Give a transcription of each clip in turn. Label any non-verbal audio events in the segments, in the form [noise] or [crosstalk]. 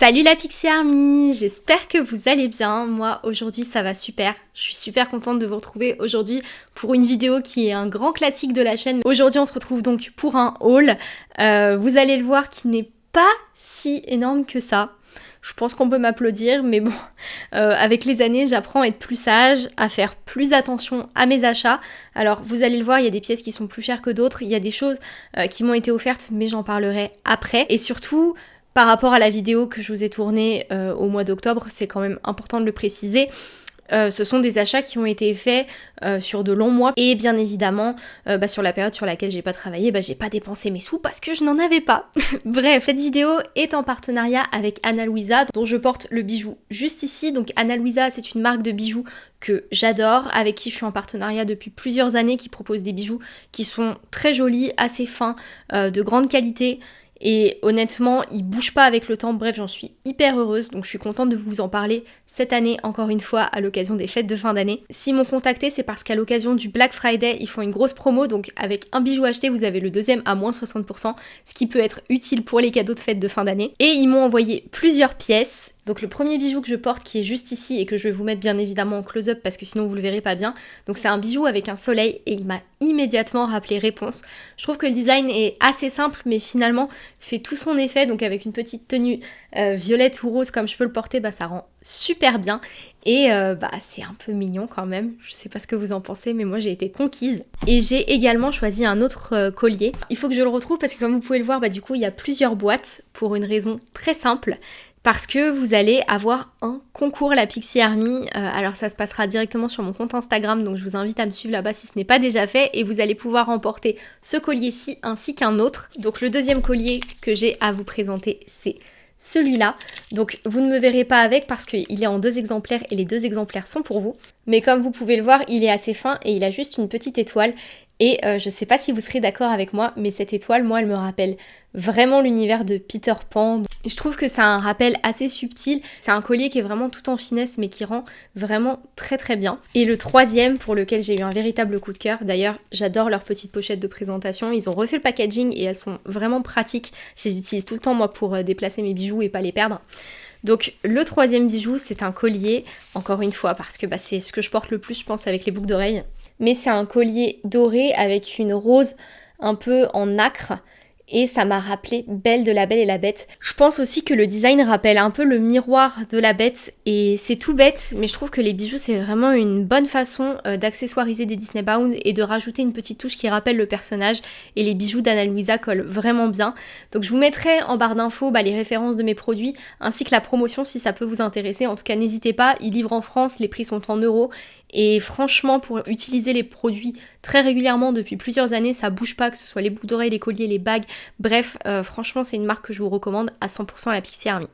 Salut la Pixie Army, j'espère que vous allez bien. Moi aujourd'hui ça va super. Je suis super contente de vous retrouver aujourd'hui pour une vidéo qui est un grand classique de la chaîne. Aujourd'hui on se retrouve donc pour un haul. Euh, vous allez le voir qui n'est pas si énorme que ça. Je pense qu'on peut m'applaudir, mais bon, [laughs] euh, avec les années, j'apprends à être plus sage, à faire plus attention à mes achats. Alors, vous allez le voir, il y a des pièces qui sont plus chères que d'autres, il y a des choses euh, qui m'ont été offertes, mais j'en parlerai après. Et surtout, par rapport à la vidéo que je vous ai tournée euh, au mois d'octobre, c'est quand même important de le préciser. Euh, ce sont des achats qui ont été faits euh, sur de longs mois et bien évidemment bah, sur la période sur laquelle j'ai pas travaillé, bah, j'ai pas dépensé mes sous parce que je n'en avais pas. [laughs] Bref, cette vidéo est en partenariat avec Anna Louisa dont je porte le bijou juste ici. Donc Anna Louisa c'est une marque de bijoux que j'adore, avec qui je suis en partenariat depuis plusieurs années, qui propose des bijoux qui sont très jolis, assez fins, de grande qualité et honnêtement, il bouge pas avec le temps. Bref, j'en suis hyper heureuse. Donc je suis contente de vous en parler cette année, encore une fois, à l'occasion des fêtes de fin d'année. S'ils m'ont contacté, c'est parce qu'à l'occasion du Black Friday, ils font une grosse promo. Donc avec un bijou acheté, vous avez le deuxième à moins 60%, ce qui peut être utile pour les cadeaux de fête de fin d'année. Et ils m'ont envoyé plusieurs pièces donc le premier bijou que je porte qui est juste ici et que je vais vous mettre bien évidemment en close-up parce que sinon vous le verrez pas bien. Donc c'est un bijou avec un soleil et il m'a immédiatement rappelé réponse. Je trouve que le design est assez simple mais finalement fait tout son effet. Donc avec une petite tenue euh, violette ou rose comme je peux le porter, bah ça rend super bien. Et euh, bah c'est un peu mignon quand même. Je sais pas ce que vous en pensez mais moi j'ai été conquise. Et j'ai également choisi un autre euh, collier. Il faut que je le retrouve parce que comme vous pouvez le voir, bah du coup il y a plusieurs boîtes pour une raison très simple parce que vous allez avoir un concours la Pixie Army. Euh, alors ça se passera directement sur mon compte Instagram, donc je vous invite à me suivre là-bas si ce n'est pas déjà fait, et vous allez pouvoir remporter ce collier-ci ainsi qu'un autre. Donc le deuxième collier que j'ai à vous présenter, c'est celui-là. Donc vous ne me verrez pas avec parce qu'il est en deux exemplaires et les deux exemplaires sont pour vous. Mais comme vous pouvez le voir, il est assez fin et il a juste une petite étoile. Et euh, je sais pas si vous serez d'accord avec moi, mais cette étoile, moi, elle me rappelle vraiment l'univers de Peter Pan. Je trouve que c'est un rappel assez subtil. C'est un collier qui est vraiment tout en finesse, mais qui rend vraiment très très bien. Et le troisième, pour lequel j'ai eu un véritable coup de cœur, d'ailleurs, j'adore leurs petites pochettes de présentation. Ils ont refait le packaging et elles sont vraiment pratiques. Je les utilise tout le temps, moi, pour euh, déplacer mes bijoux et pas les perdre. Donc le troisième bijou, c'est un collier, encore une fois, parce que bah, c'est ce que je porte le plus, je pense, avec les boucles d'oreilles. Mais c'est un collier doré avec une rose un peu en nacre et ça m'a rappelé Belle de la Belle et la Bête. Je pense aussi que le design rappelle un peu le miroir de la bête et c'est tout bête mais je trouve que les bijoux c'est vraiment une bonne façon euh, d'accessoiriser des Disney Bound et de rajouter une petite touche qui rappelle le personnage et les bijoux d'Anna Luisa collent vraiment bien. Donc je vous mettrai en barre d'infos bah, les références de mes produits ainsi que la promotion si ça peut vous intéresser. En tout cas n'hésitez pas, ils livrent en France, les prix sont en euros et franchement, pour utiliser les produits très régulièrement depuis plusieurs années, ça bouge pas, que ce soit les boucles d'oreilles, les colliers, les bagues. Bref, euh, franchement, c'est une marque que je vous recommande à 100% la Pixie Army.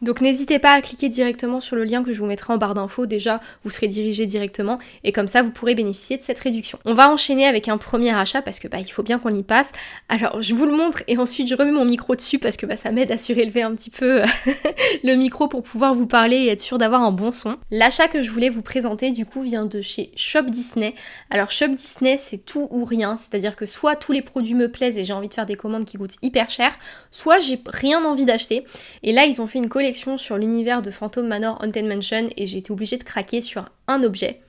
Donc n'hésitez pas à cliquer directement sur le lien que je vous mettrai en barre d'infos, déjà vous serez dirigé directement et comme ça vous pourrez bénéficier de cette réduction. On va enchaîner avec un premier achat parce que bah il faut bien qu'on y passe. Alors je vous le montre et ensuite je remets mon micro dessus parce que bah ça m'aide à surélever un petit peu [laughs] le micro pour pouvoir vous parler et être sûr d'avoir un bon son. L'achat que je voulais vous présenter du coup vient de chez Shop Disney. Alors Shop Disney c'est tout ou rien, c'est-à-dire que soit tous les produits me plaisent et j'ai envie de faire des commandes qui coûtent hyper cher, soit j'ai rien envie d'acheter. Et là ils ont fait une collection sur l'univers de Phantom Manor Haunted Mansion et j'ai été obligée de craquer sur un objet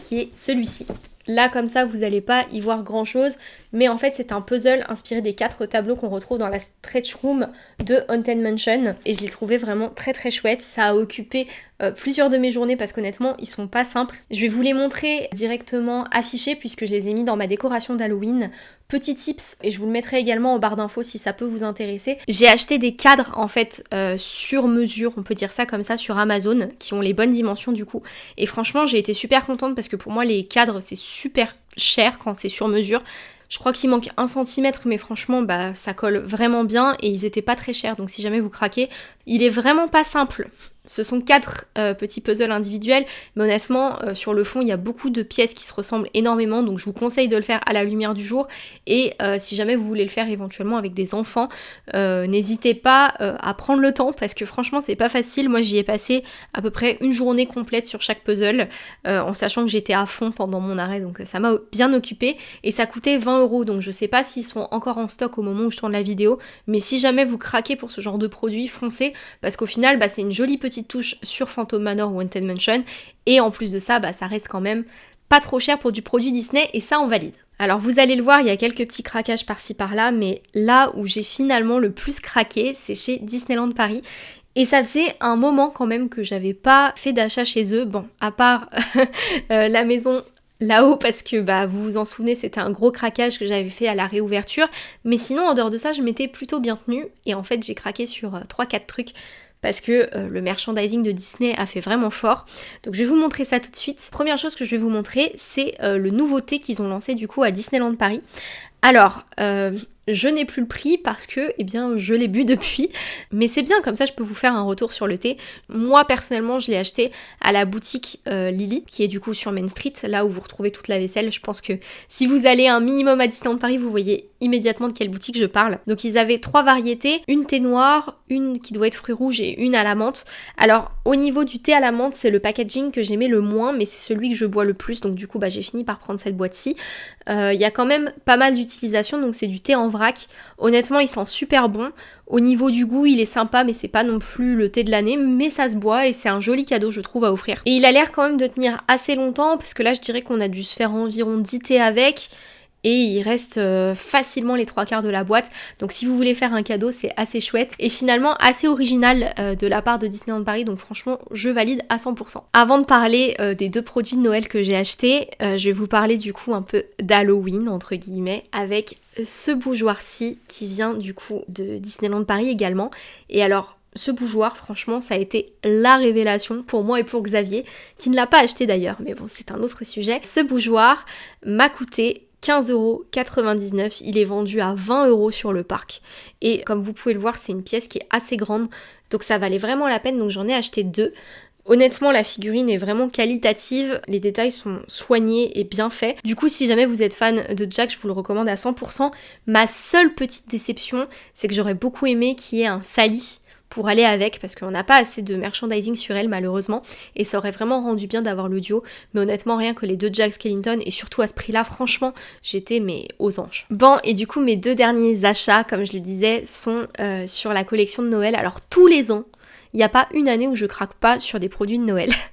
qui est celui-ci. Là comme ça vous n'allez pas y voir grand chose mais en fait c'est un puzzle inspiré des quatre tableaux qu'on retrouve dans la stretch room de Haunted Mansion et je l'ai trouvé vraiment très très chouette. Ça a occupé euh, plusieurs de mes journées parce qu'honnêtement ils sont pas simples. Je vais vous les montrer directement affichés puisque je les ai mis dans ma décoration d'Halloween. Petit tips, et je vous le mettrai également en barre d'infos si ça peut vous intéresser. J'ai acheté des cadres en fait euh, sur mesure, on peut dire ça comme ça, sur Amazon, qui ont les bonnes dimensions du coup. Et franchement j'ai été super contente parce que pour moi les cadres c'est super cher quand c'est sur mesure. Je crois qu'il manque un centimètre, mais franchement, bah, ça colle vraiment bien et ils étaient pas très chers. Donc si jamais vous craquez, il est vraiment pas simple Ce sont quatre euh, petits puzzles individuels, mais honnêtement, euh, sur le fond, il y a beaucoup de pièces qui se ressemblent énormément, donc je vous conseille de le faire à la lumière du jour. Et euh, si jamais vous voulez le faire éventuellement avec des enfants, n'hésitez pas à prendre le temps, parce que franchement, c'est pas facile. Moi, j'y ai passé à peu près une journée complète sur chaque puzzle, en sachant que j'étais à fond pendant mon arrêt, donc ça m'a bien occupé. Et ça coûtait 20 euros, donc je sais pas s'ils sont encore en stock au moment où je tourne la vidéo, mais si jamais vous craquez pour ce genre de produit, foncez, parce qu'au final, bah, c'est une jolie petite touche sur Phantom Manor ou Haunted Mansion. Et en plus de ça, bah, ça reste quand même pas trop cher pour du produit Disney et ça on valide. Alors vous allez le voir, il y a quelques petits craquages par-ci par-là, mais là où j'ai finalement le plus craqué, c'est chez Disneyland Paris. Et ça faisait un moment quand même que j'avais pas fait d'achat chez eux. Bon, à part [laughs] euh, la maison là-haut parce que bah vous vous en souvenez c'était un gros craquage que j'avais fait à la réouverture mais sinon en dehors de ça je m'étais plutôt bien tenue et en fait j'ai craqué sur 3-4 euh, trucs parce que euh, le merchandising de Disney a fait vraiment fort. Donc je vais vous montrer ça tout de suite. Première chose que je vais vous montrer, c'est euh, le nouveauté qu'ils ont lancé du coup à Disneyland Paris. Alors, euh, je n'ai plus le prix parce que, eh bien, je l'ai bu [laughs] depuis. Mais c'est bien, comme ça, je peux vous faire un retour sur le thé. Moi, personnellement, je l'ai acheté à la boutique euh, Lily, qui est du coup sur Main Street, là où vous retrouvez toute la vaisselle. Je pense que si vous allez un minimum à Disneyland Paris, vous voyez immédiatement de quelle boutique je parle. Donc, ils avaient trois variétés, une thé noire, une qui doit être fruits rouges et une à la menthe. Alors, au niveau du thé à la menthe, c'est le packaging que j'aimais le moins, mais c'est celui que je bois le plus. Donc, du coup, bah, j'ai fini par prendre cette boîte-ci. Euh, il y a quand même pas mal d'utilisation, donc c'est du thé en Honnêtement, il sent super bon. Au niveau du goût, il est sympa, mais c'est pas non plus le thé de l'année, mais ça se boit et c'est un joli cadeau, je trouve, à offrir. Et il a l'air quand même de tenir assez longtemps, parce que là, je dirais qu'on a dû se faire environ 10 thés avec et il reste euh, facilement les trois quarts de la boîte. Donc si vous voulez faire un cadeau, c'est assez chouette et finalement assez original euh, de la part de Disneyland Paris. Donc franchement, je valide à 100%. Avant de parler euh, des deux produits de Noël que j'ai achetés, je vais vous parler du coup un peu d'Halloween entre guillemets avec ce bougeoir-ci qui vient du coup de Disneyland Paris également. Et alors ce bougeoir, franchement, ça a été la révélation pour moi et pour Xavier, qui ne l'a pas acheté d'ailleurs, mais bon, c'est un autre sujet. Ce bougeoir m'a coûté 15,99€. Il est vendu à 20 euros sur le parc. Et comme vous pouvez le voir, c'est une pièce qui est assez grande. Donc ça valait vraiment la peine. Donc j'en ai acheté deux. Honnêtement, la figurine est vraiment qualitative, les détails sont soignés et bien faits. Du coup, si jamais vous êtes fan de Jack, je vous le recommande à 100%. Ma seule petite déception, c'est que j'aurais beaucoup aimé qu'il y ait un Sally pour aller avec parce qu'on n'a pas assez de merchandising sur elle malheureusement et ça aurait vraiment rendu bien d'avoir le duo mais honnêtement rien que les deux Jack Skellington et surtout à ce prix là franchement j'étais mais aux anges. Bon et du coup mes deux derniers achats comme je le disais sont euh, sur la collection de Noël alors tous les ans il n'y a pas une année où je craque pas sur des produits de Noël. [laughs]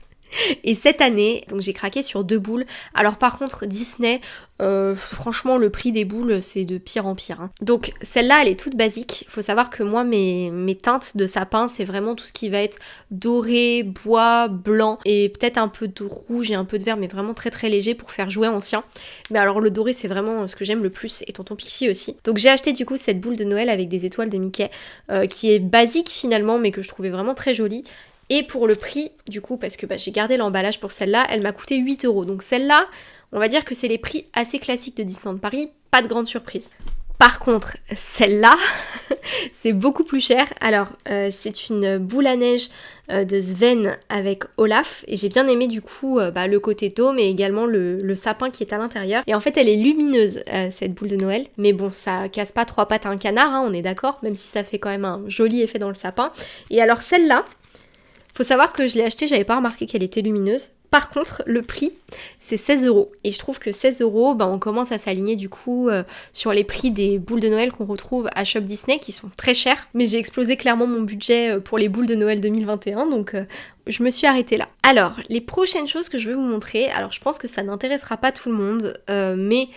Et cette année, donc j'ai craqué sur deux boules. Alors par contre, Disney, euh, franchement, le prix des boules, c'est de pire en pire. Hein. Donc celle-là, elle est toute basique. Il faut savoir que moi, mes, teintes de sapin, c'est vraiment tout ce qui va être doré, bois, blanc et peut-être un peu de rouge et un peu de vert, mais vraiment très très léger pour faire jouer ancien. Mais alors le doré, c'est vraiment ce que j'aime le plus et Tonton Pixie aussi. Donc j'ai acheté du coup cette boule de Noël avec des étoiles de Mickey, euh, qui est basique finalement, mais que je trouvais vraiment très jolie. Et pour le prix, du coup, parce que bah, j'ai gardé l'emballage pour celle-là, elle m'a coûté 8 euros. Donc celle-là, on va dire que c'est les prix assez classiques de Disneyland Paris, pas de grande surprise. Par contre, celle-là, [laughs] c'est beaucoup plus cher. Alors, euh, c'est une boule à neige euh, de Sven avec Olaf. Et j'ai bien aimé du coup euh, bah, le côté dôme et également le, sapin qui est à l'intérieur. Et en fait, elle est lumineuse, cette boule de Noël. Mais bon, ça casse pas trois pattes à un canard, hein, on est d'accord, même si ça fait quand même un joli effet dans le sapin. Et alors, celle-là, faut savoir que je l'ai achetée, j'avais pas remarqué qu'elle était lumineuse. Par contre, le prix, c'est 16 euros. Et je trouve que 16 euros, bah, on commence à s'aligner du coup euh, sur les prix des boules de Noël qu'on retrouve à Shop Disney, qui sont très chères. Mais j'ai explosé clairement mon budget euh, pour les boules de Noël 2021, donc euh, je me suis arrêtée là. Alors, les prochaines choses que je vais vous montrer, alors je pense que ça n'intéressera pas tout le monde, mais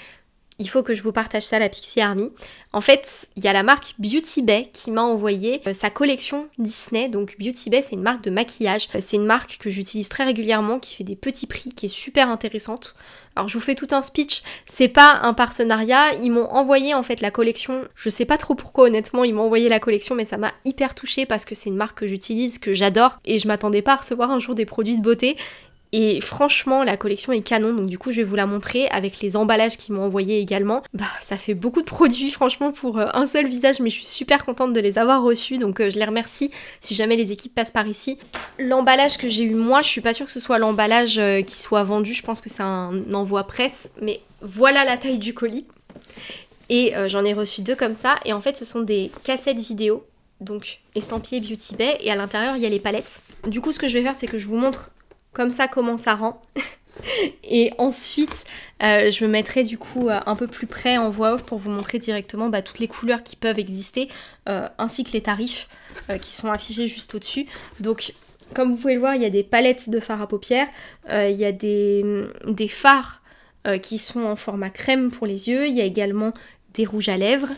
il faut que je vous partage ça, la Pixie Army. En fait, il y a la marque Beauty Bay qui m'a envoyé euh, sa collection Disney. Donc Beauty Bay, c'est une marque de maquillage. Euh, c'est une marque que j'utilise très régulièrement, qui fait des petits prix, qui est super intéressante. Alors je vous fais tout un speech, c'est pas un partenariat, ils m'ont envoyé en fait la collection, je sais pas trop pourquoi honnêtement ils m'ont envoyé la collection mais ça m'a hyper touchée parce que c'est une marque que j'utilise, que j'adore et je m'attendais pas à recevoir un jour des produits de beauté Et franchement, la collection est canon, donc du coup, je vais vous la montrer avec les emballages qu'ils m'ont envoyés également. Bah, ça fait beaucoup de produits, [laughs] franchement, pour euh, un seul visage, mais je suis super contente de les avoir reçus, donc euh, je les remercie si jamais les équipes passent par ici. L'emballage que j'ai eu moi, je suis pas sûre que ce soit l'emballage euh, qui soit vendu, je pense que c'est un envoi presse, mais voilà la taille du colis. Et j'en ai reçu deux comme ça, et en fait, ce sont des cassettes vidéo donc estampillé Beauty Bay, et à l'intérieur il y a les palettes. Du coup, ce que je vais faire, c'est que je vous montre comme ça comment ça rend. [laughs] et ensuite, euh, je me mettrai du coup euh, un peu plus près en voix off pour vous montrer directement bah, toutes les couleurs qui peuvent exister, euh, ainsi que les tarifs qui sont affichés juste au-dessus. Donc, comme vous pouvez le voir, il y a des palettes de fard à paupières, il y a des, des fards qui sont en format crème pour les yeux, il y a également des rouges à lèvres,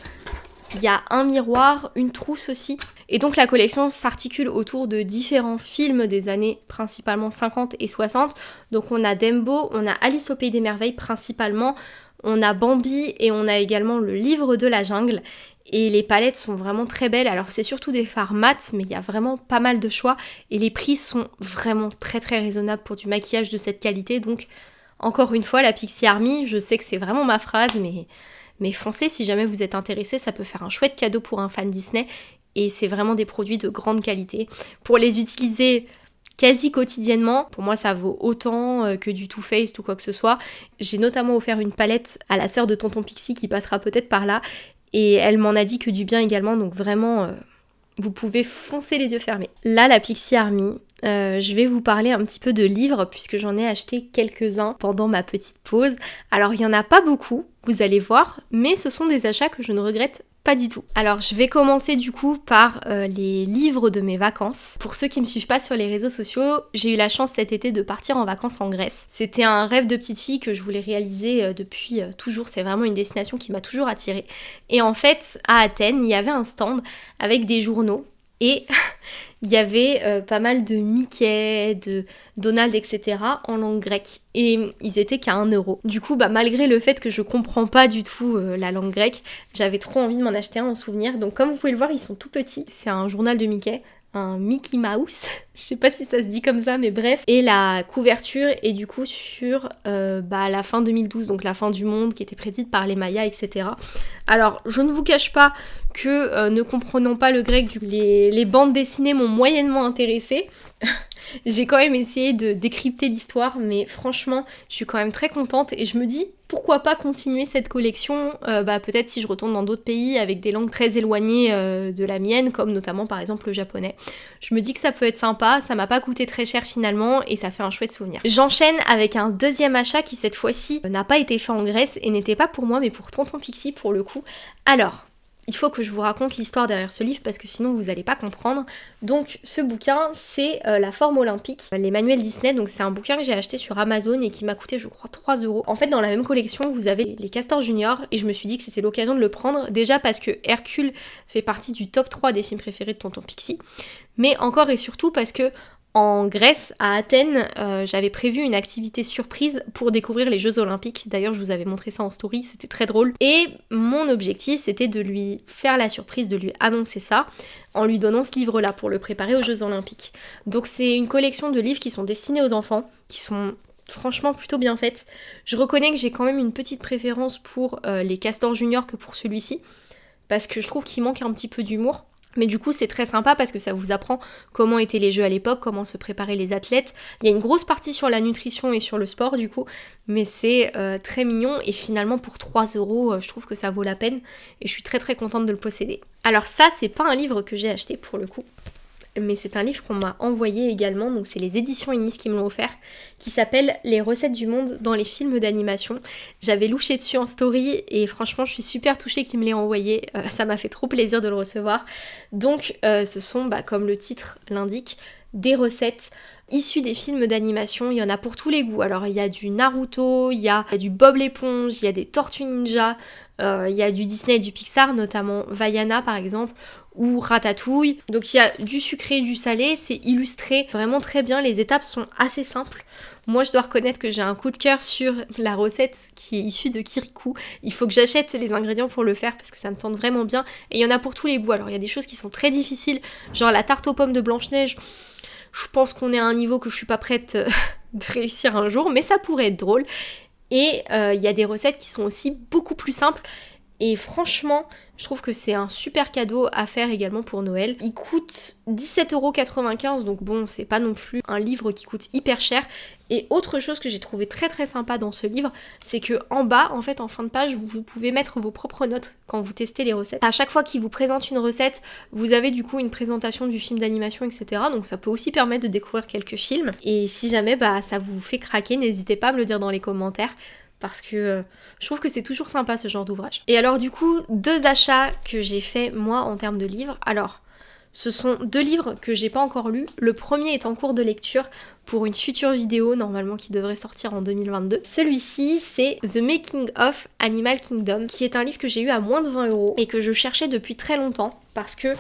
il y a un miroir, une trousse aussi. Et donc la collection s'articule autour de différents films des années principalement 50 et 60. Donc on a Dembo, on a Alice au Pays des Merveilles principalement, on a Bambi et on a également le livre de la jungle. Et les palettes sont vraiment très belles. Alors c'est surtout des fards mat, mais il y a vraiment pas mal de choix. Et les prix sont vraiment très très raisonnables pour du maquillage de cette qualité. Donc encore une fois, la Pixie Army, je sais que c'est vraiment ma phrase, mais mais foncez si jamais vous êtes intéressé, ça peut faire un chouette cadeau pour un fan Disney. Et c'est vraiment des produits de grande qualité. Pour les utiliser quasi quotidiennement. Pour moi, ça vaut autant euh, que du Too Faced ou quoi que ce soit. J'ai notamment offert une palette à la sœur de Tonton Pixie qui passera peut-être par là. Et elle m'en a dit que du bien également. Donc vraiment, euh, vous pouvez foncer les yeux fermés. Là, la Pixie Army, euh, je vais vous parler un petit peu de livres puisque j'en ai acheté quelques-uns pendant ma petite pause. Alors il n'y en a pas beaucoup, vous allez voir, mais ce sont des achats que je ne regrette pas du tout. Alors je vais commencer du coup par euh, les livres de mes vacances. Pour ceux qui me suivent pas sur les réseaux sociaux, j'ai eu la chance cet été de partir en vacances en Grèce. C'était un rêve de petite fille que je voulais réaliser euh, depuis toujours, c'est vraiment une destination qui m'a toujours attirée. Et en fait, à Athènes, il y avait un stand avec des journaux et [laughs] il y avait euh, pas mal de Mickey, de Donald, etc. en langue grecque. Et ils étaient qu'à 1 euro. Du coup, bah, malgré le fait que je comprends pas du tout euh, la langue grecque, j'avais trop envie de m'en acheter un en souvenir. Donc comme vous pouvez le voir, ils sont tout petits. C'est un journal de Mickey un Mickey Mouse, [laughs] je sais pas si ça se dit comme ça, mais bref. Et la couverture est du coup sur euh, bah, la fin 2012, donc la fin du monde qui était prédite par les Mayas, etc. Alors, je ne vous cache pas que, euh, ne comprenant pas le grec, les, bandes dessinées m'ont moyennement intéressée. [laughs] J'ai quand même essayé de décrypter l'histoire, mais franchement, je suis quand même très contente et je me dis pourquoi pas continuer cette collection, euh, bah, peut-être si je retourne dans d'autres pays avec des langues très éloignées de la mienne, comme notamment par exemple le japonais. Je me dis que ça peut être sympa, ça m'a pas coûté très cher finalement et ça fait un chouette souvenir. J'enchaîne avec un deuxième achat qui cette fois-ci n'a pas été fait en Grèce et n'était pas pour moi mais pour Tonton Pixie pour le coup. Alors, il faut que je vous raconte l'histoire derrière ce livre parce que sinon vous n'allez pas comprendre. Donc ce bouquin c'est euh, La forme olympique, les manuels Disney. Donc c'est un bouquin que j'ai acheté sur Amazon et qui m'a coûté je crois 3 euros. En fait dans la même collection vous avez les Castors Junior et je me suis dit que c'était l'occasion de le prendre. Déjà parce que Hercule fait partie du top 3 des films préférés de Tonton Pixie. Mais encore et surtout parce que en Grèce, à Athènes, euh, j'avais prévu une activité surprise pour découvrir les Jeux Olympiques. D'ailleurs, je vous avais montré ça en story, c'était très drôle. Et mon objectif, c'était de lui faire la surprise, de lui annoncer ça, en lui donnant ce livre-là pour le préparer aux Jeux Olympiques. Donc c'est une collection de livres qui sont destinés aux enfants, qui sont franchement plutôt bien faites. Je reconnais que j'ai quand même une petite préférence pour euh, les Castors Junior que pour celui-ci, parce que je trouve qu'il manque un petit peu d'humour. Mais du coup, c'est très sympa parce que ça vous apprend comment étaient les jeux à l'époque, comment se préparaient les athlètes. Il y a une grosse partie sur la nutrition et sur le sport, du coup, mais c'est euh, très mignon. Et finalement, pour 3 euros, euh, je trouve que ça vaut la peine et je suis très très contente de le posséder. Alors, ça, c'est pas un livre que j'ai acheté pour le coup mais c'est un livre qu'on m'a envoyé également, donc c'est les éditions Inis qui me l'ont offert, qui s'appelle Les recettes du monde dans les films d'animation. J'avais louché dessus en story et franchement je suis super touchée qu'il me l'ait envoyé, euh, ça m'a fait trop plaisir de le recevoir. Donc euh, ce sont, bah, comme le titre l'indique, des recettes issues des films d'animation. Il y en a pour tous les goûts. Alors il y a du Naruto, il y a du Bob l'éponge, il y a des Tortues Ninja, euh, il y a du Disney et du Pixar, notamment Vaiana par exemple, ou Ratatouille. Donc il y a du sucré, du salé, c'est illustré vraiment très bien, les étapes sont assez simples. Moi je dois reconnaître que j'ai un coup de cœur sur la recette qui est issue de Kirikou. Il faut que j'achète les ingrédients pour le faire parce que ça me tente vraiment bien. Et il y en a pour tous les goûts. Alors il y a des choses qui sont très difficiles, genre la tarte aux pommes de Blanche-Neige Je pense qu'on est à un niveau que je suis pas prête [laughs] de réussir un jour, mais ça pourrait être drôle. Et il y a des recettes qui sont aussi beaucoup plus simples et franchement, je trouve que c'est un super cadeau à faire également pour Noël. Il coûte 17,95€, donc bon, c'est pas non plus un livre qui coûte hyper cher. Et autre chose que j'ai trouvé très très sympa dans ce livre, c'est que en bas, en fait, en fin de page, vous, pouvez mettre vos propres notes quand vous testez les recettes. À chaque fois qu'il vous présente une recette, vous avez du coup une présentation du film d'animation, etc. Donc ça peut aussi permettre de découvrir quelques films. Et si jamais bah, ça vous fait craquer, n'hésitez pas à me le dire dans les commentaires parce que euh, je trouve que c'est toujours sympa ce genre d'ouvrage. Et alors du coup, deux achats que j'ai fait moi en termes de livres. Alors, ce sont deux livres que j'ai pas encore lus. Le premier est en cours de lecture pour une future vidéo normalement qui devrait sortir en 2022. Celui-ci c'est The Making of Animal Kingdom qui est un livre que j'ai eu à moins de 20 euros et que je cherchais depuis très longtemps parce que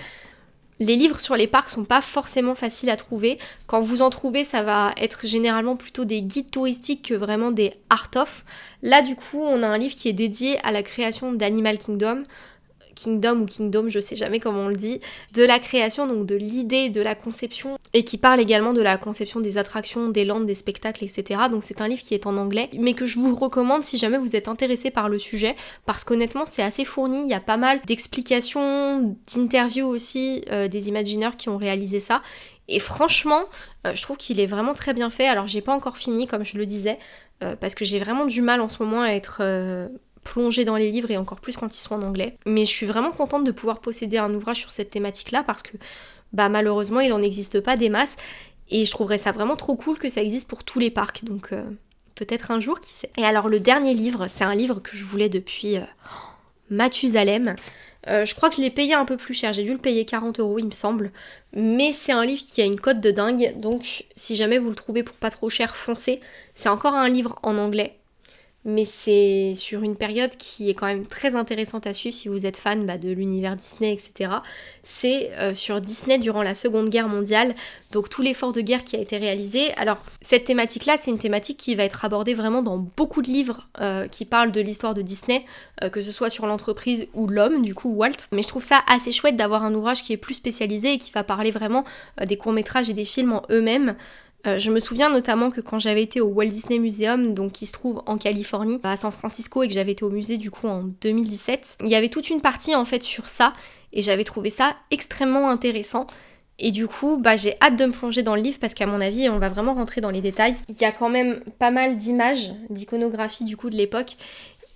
les livres sur les parcs sont pas forcément faciles à trouver. Quand vous en trouvez, ça va être généralement plutôt des guides touristiques que vraiment des art-of. Là, du coup, on a un livre qui est dédié à la création d'Animal Kingdom. Kingdom ou Kingdom, je sais jamais comment on le dit, de la création, donc de l'idée, de la conception, et qui parle également de la conception des attractions, des landes, des spectacles, etc. Donc c'est un livre qui est en anglais, mais que je vous recommande si jamais vous êtes intéressé par le sujet, parce qu'honnêtement c'est assez fourni, il y a pas mal d'explications, d'interviews aussi euh, des imagineurs qui ont réalisé ça, et franchement, euh, je trouve qu'il est vraiment très bien fait. Alors j'ai pas encore fini, comme je le disais, euh, parce que j'ai vraiment du mal en ce moment à être plonger dans les livres et encore plus quand ils sont en anglais. Mais je suis vraiment contente de pouvoir posséder un ouvrage sur cette thématique-là parce que bah malheureusement il n'en existe pas des masses et je trouverais ça vraiment trop cool que ça existe pour tous les parcs. Donc euh, peut-être un jour, qui sait. Et alors le dernier livre, c'est un livre que je voulais depuis euh, Mathusalem. Euh, je crois que je l'ai payé un peu plus cher, j'ai dû le payer 40 euros il me semble. Mais c'est un livre qui a une cote de dingue, donc si jamais vous le trouvez pour pas trop cher, foncez. C'est encore un livre en anglais, mais c'est sur une période qui est quand même très intéressante à suivre si vous êtes fan bah, de l'univers Disney, etc. C'est euh, sur Disney durant la Seconde Guerre mondiale, donc tout l'effort de guerre qui a été réalisé. Alors cette thématique-là, c'est une thématique qui va être abordée vraiment dans beaucoup de livres euh, qui parlent de l'histoire de Disney, euh, que ce soit sur l'entreprise ou l'homme, du coup Walt. Mais je trouve ça assez chouette d'avoir un ouvrage qui est plus spécialisé et qui va parler vraiment des courts-métrages et des films en eux-mêmes. Euh, je me souviens notamment que quand j'avais été au Walt Disney Museum, donc qui se trouve en Californie, à San Francisco, et que j'avais été au musée du coup en 2017, il y avait toute une partie en fait sur ça, et j'avais trouvé ça extrêmement intéressant. Et du coup, bah, j'ai hâte de me plonger dans le livre parce qu'à mon avis, on va vraiment rentrer dans les détails. Il y a quand même pas mal d'images, d'iconographie du coup de l'époque.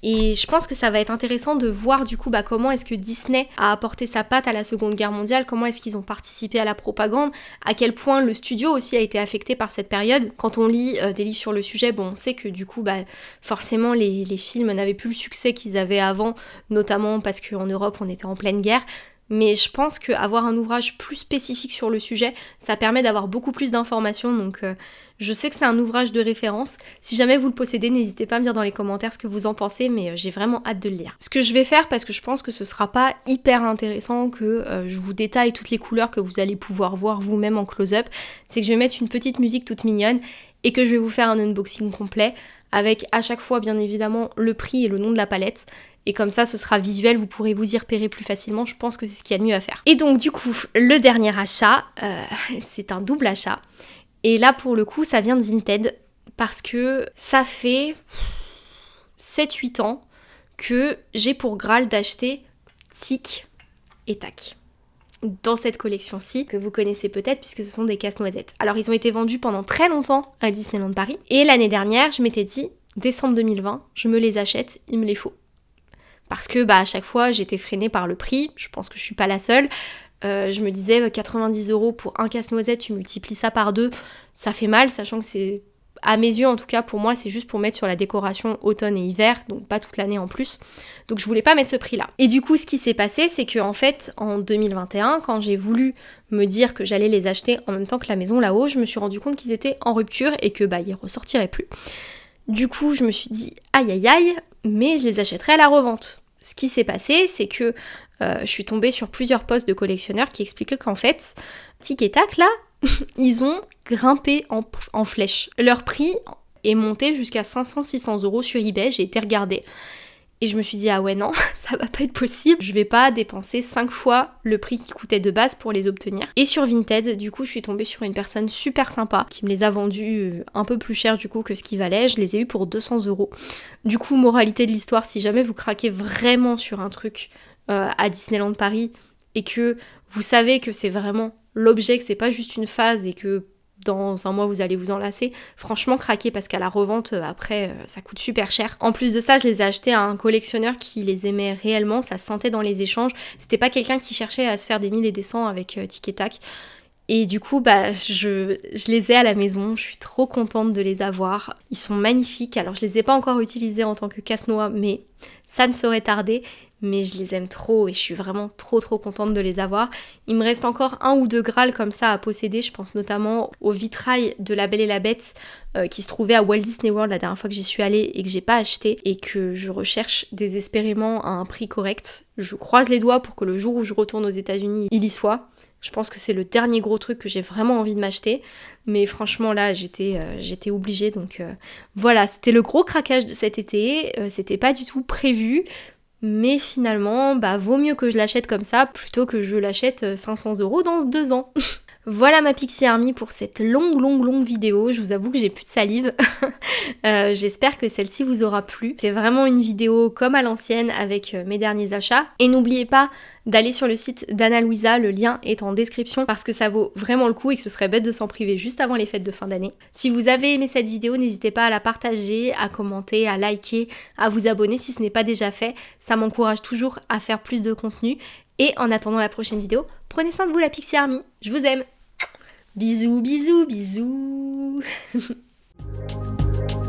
Et je pense que ça va être intéressant de voir du coup bah, comment est-ce que Disney a apporté sa patte à la Seconde Guerre mondiale, comment est-ce qu'ils ont participé à la propagande, à quel point le studio aussi a été affecté par cette période. Quand on lit euh, des livres sur le sujet, bon, on sait que du coup, bah, forcément, les, les films n'avaient plus le succès qu'ils avaient avant, notamment parce qu'en Europe, on était en pleine guerre mais je pense qu'avoir un ouvrage plus spécifique sur le sujet, ça permet d'avoir beaucoup plus d'informations, donc euh, je sais que c'est un ouvrage de référence. Si jamais vous le possédez, n'hésitez pas à me dire dans les commentaires ce que vous en pensez, mais euh, j'ai vraiment hâte de le lire. Ce que je vais faire, parce que je pense que ce sera pas hyper intéressant que euh, je vous détaille toutes les couleurs que vous allez pouvoir voir vous-même en close-up, c'est que je vais mettre une petite musique toute mignonne et que je vais vous faire un unboxing complet avec à chaque fois bien évidemment le prix et le nom de la palette et comme ça ce sera visuel, vous pourrez vous y repérer plus facilement, je pense que c'est ce qu'il y a de mieux à faire. Et donc du coup, le dernier achat, euh, [laughs] c'est un double achat. Et là pour le coup, ça vient de Vinted parce que ça fait 7-8 ans que j'ai pour Graal d'acheter Tic et Tac dans cette collection-ci, que vous connaissez peut-être puisque ce sont des casse-noisettes. Alors ils ont été vendus pendant très longtemps à Disneyland Paris, et l'année dernière, je m'étais dit, décembre 2020, je me les achète, il me les faut parce que bah, à chaque fois j'étais freinée par le prix, je pense que je suis pas la seule. Euh, je me disais 90 euros pour un casse-noisette, tu multiplies ça par deux, ça fait mal, sachant que c'est à mes yeux en tout cas pour moi c'est juste pour mettre sur la décoration automne et hiver, donc pas toute l'année en plus. Donc je voulais pas mettre ce prix là. Et du coup ce qui s'est passé c'est que en fait en 2021 quand j'ai voulu me dire que j'allais les acheter en même temps que la maison là-haut, je me suis rendu compte qu'ils étaient en rupture et que bah ils ressortiraient plus. Du coup, je me suis dit aïe aïe aïe, mais je les achèterai à la revente. Ce qui s'est passé, c'est que euh, je suis tombée sur plusieurs posts de collectionneurs qui expliquaient qu'en fait, Tic et Tac, là, [laughs] ils ont grimpé en, flèche. Leur prix est monté jusqu'à 500-600 euros sur eBay, j'ai été regarder. Et je me suis dit, ah ouais, non, [laughs] ça va pas être possible. Je vais pas dépenser 5 fois le prix qui coûtait de base pour les obtenir. Et sur Vinted, du coup, je suis tombée sur une personne super sympa qui me les a vendus euh, un peu plus cher du coup que ce qui valait. Je les ai eu pour 200 euros. Du coup, moralité de l'histoire, si jamais vous craquez vraiment sur un truc euh, à Disneyland Paris et que vous savez que c'est vraiment l'objet, que c'est pas juste une phase et que dans un mois vous allez vous enlacer, franchement craquez parce qu'à la revente euh, après euh, ça coûte super cher. En plus de ça, je les ai achetés à un collectionneur qui les aimait réellement, ça sentait dans les échanges. C'était pas quelqu'un qui cherchait à se faire des mille et des cents avec euh, Tic et Tac. Et du coup, bah, je, je, les ai à la maison, je suis trop contente de les avoir. Ils sont magnifiques. Alors, je les ai pas encore utilisés en tant que casse-noix, mais ça ne saurait tarder mais je les aime trop et je suis vraiment trop trop contente de les avoir. Il me reste encore un ou deux Graals comme ça à posséder, je pense notamment au vitrail de La Belle et la Bête euh, qui se trouvait à Walt Disney World la dernière fois que j'y suis allée et que j'ai pas acheté et que je recherche désespérément à un prix correct. Je croise les doigts pour que le jour où je retourne aux États-Unis, il y soit. Je pense que c'est le dernier gros truc que j'ai vraiment envie de m'acheter. Mais franchement là j'étais euh, obligée donc euh, voilà c'était le gros craquage de cet été. c'était pas du tout prévu. Mais finalement, bah vaut mieux que je l'achète comme ça plutôt que je l'achète 500 euh, euros dans deux ans. [laughs] Voilà ma Pixie Army pour cette longue, longue, longue vidéo. Je vous avoue que j'ai plus de salive. [laughs] Euh, j'espère que celle-ci vous aura plu. C'est vraiment une vidéo comme à l'ancienne avec euh, mes derniers achats. Et n'oubliez pas d'aller sur le site d'Anna Louisa, le lien est en description parce que ça vaut vraiment le coup et que ce serait bête de s'en priver juste avant les fêtes de fin d'année. Si vous avez aimé cette vidéo, n'hésitez pas à la partager, à commenter, à liker, à vous abonner si ce n'est pas déjà fait. Ça m'encourage toujours à faire plus de contenu. Et en attendant la prochaine vidéo, prenez soin de vous la Pixie Army. Je vous aime Bisous, bisous, bisous. [laughs]